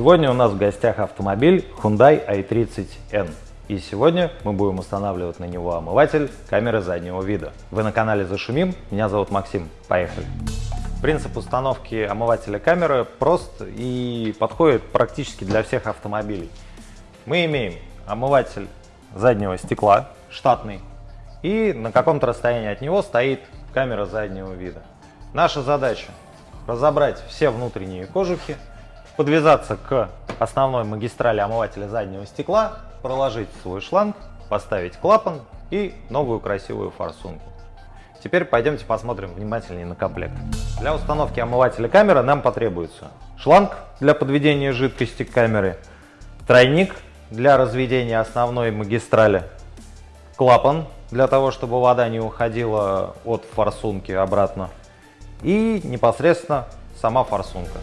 Сегодня у нас в гостях автомобиль Hyundai i30N. И сегодня мы будем устанавливать на него омыватель камеры заднего вида. Вы на канале Зашумим, меня зовут Максим. Поехали! Принцип установки омывателя камеры прост и подходит практически для всех автомобилей. Мы имеем омыватель заднего стекла, штатный, и на каком-то расстоянии от него стоит камера заднего вида. Наша задача разобрать все внутренние кожухи, подвязаться к основной магистрали омывателя заднего стекла, проложить свой шланг, поставить клапан и новую красивую форсунку. Теперь пойдемте посмотрим внимательнее на комплект. Для установки омывателя камеры нам потребуется шланг для подведения жидкости к камере, тройник для разведения основной магистрали, клапан для того, чтобы вода не уходила от форсунки обратно и непосредственно сама форсунка.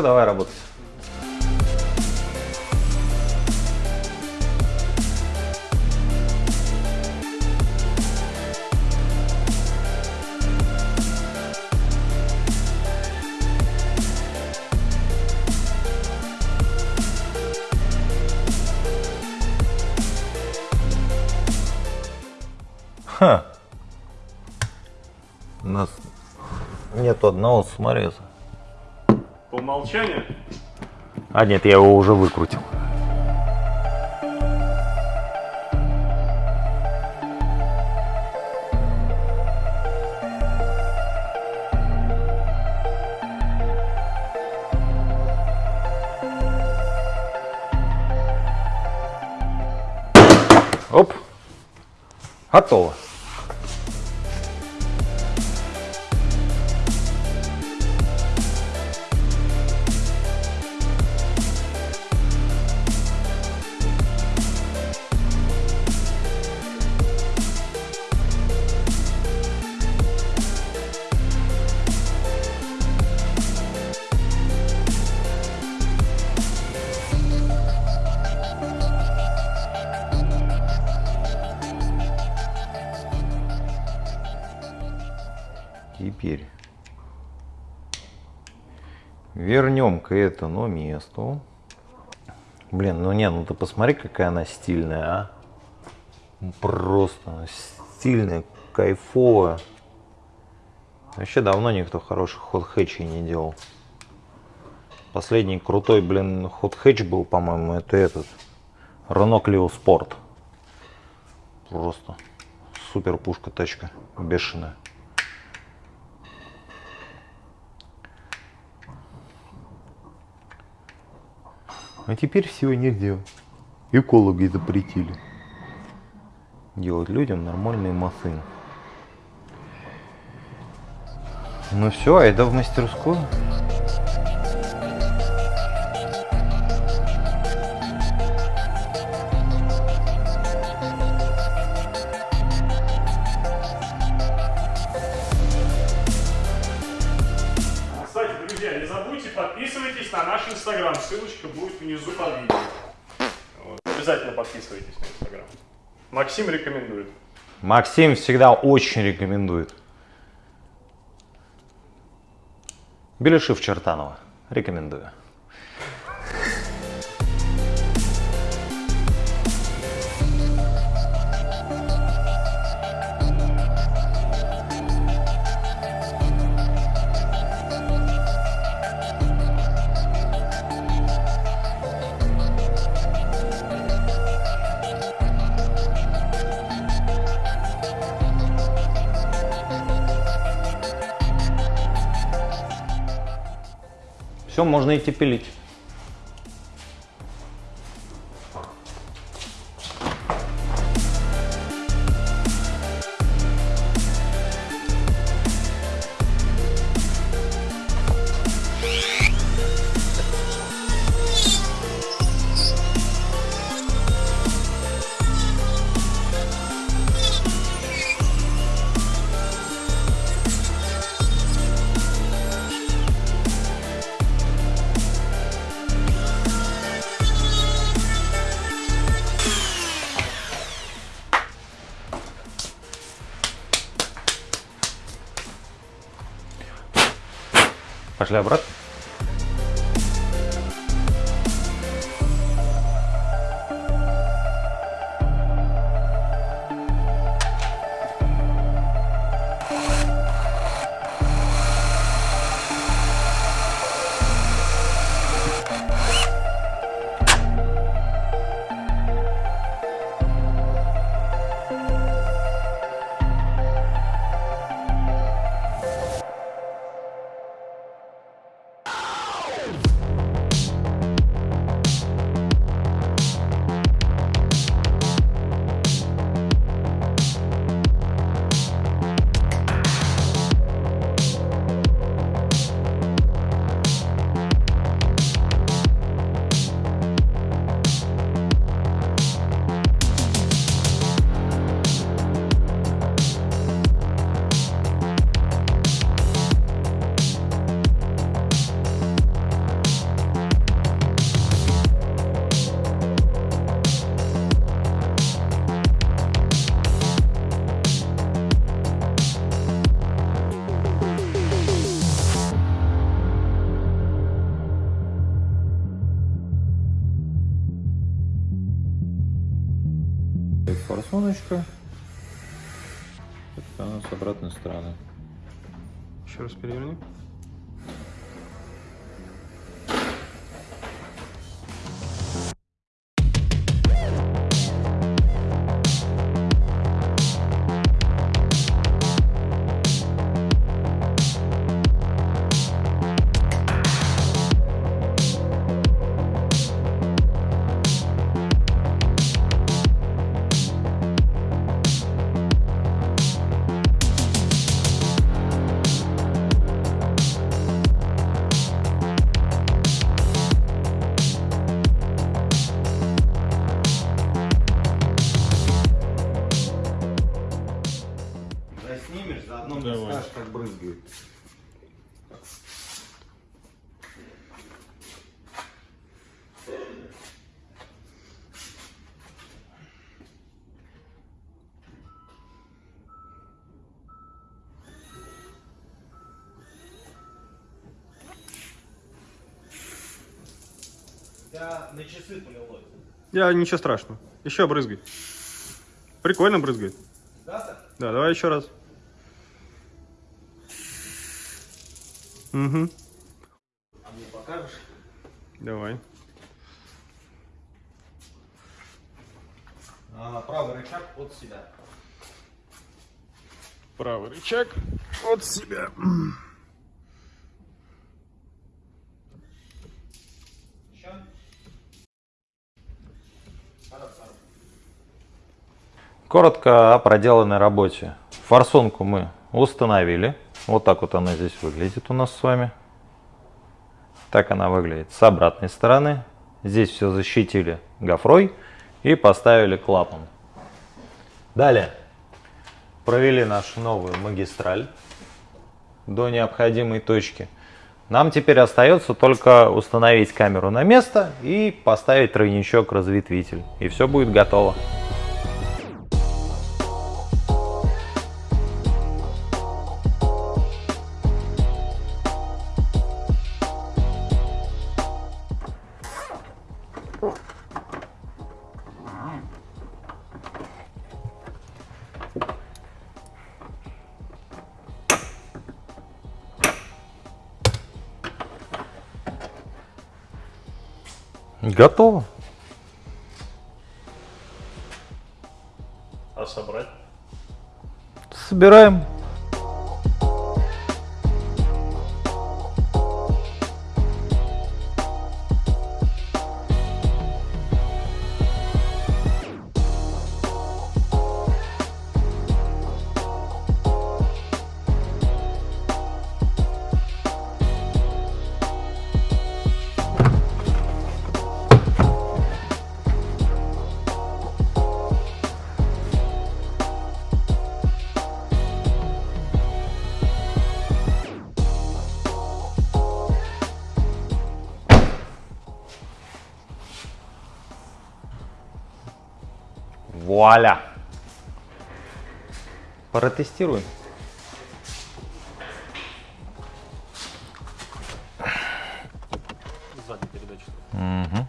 Все, давай работать. Ха. У нас нету одного самореза. По умолчанию? А нет, я его уже выкрутил. Оп. Готово. Теперь вернем к этому месту. Блин, ну не, ну ты посмотри, какая она стильная, а. Просто стильная, кайфовая. Вообще давно никто хороших ход-хэтчей не делал. Последний крутой, блин, ход-хэтч был, по-моему, это этот. Clio Sport. Просто супер пушка тачка, бешеная. А теперь всего нельзя. Экологи запретили делать людям нормальные машины. Ну все, айда в мастерскую. Забудьте подписывайтесь на наш инстаграм. Ссылочка будет внизу под видео. Вот. Обязательно подписывайтесь на инстаграм. Максим рекомендует. Максим всегда очень рекомендует. Беляшев Чертанова. Рекомендую. Все, можно идти пилить. Пошли обратно. Форсуночка. Это у нас с обратной стороны. Еще раз переверни. Заодно Давай. скажешь, как брызгает. Я на часы полилось. Я ничего страшного. Еще брызгай. Прикольно брызгает. Да? Да, давай еще раз. Угу. А мне покажешь? Давай. А, правый рычаг от себя. Правый рычаг от себя. Еще? Коротко о проделанной работе. Форсунку мы установили. Вот так вот она здесь выглядит у нас с вами. Так она выглядит с обратной стороны. Здесь все защитили гофрой и поставили клапан. Далее провели нашу новую магистраль до необходимой точки. Нам теперь остается только установить камеру на место и поставить тройничок-разветвитель. И все будет готово. Готово. А собрать? Собираем. Вуаля! Протестируем. Сзади передача. Угу.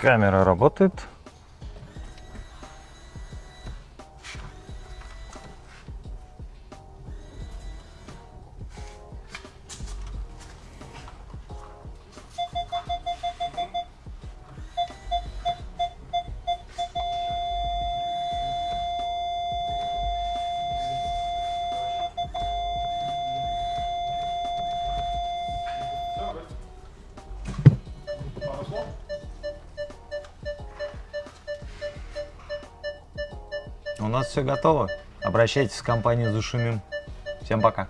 Камера работает. У нас все готово. Обращайтесь в компанию «Зашумим». Всем пока.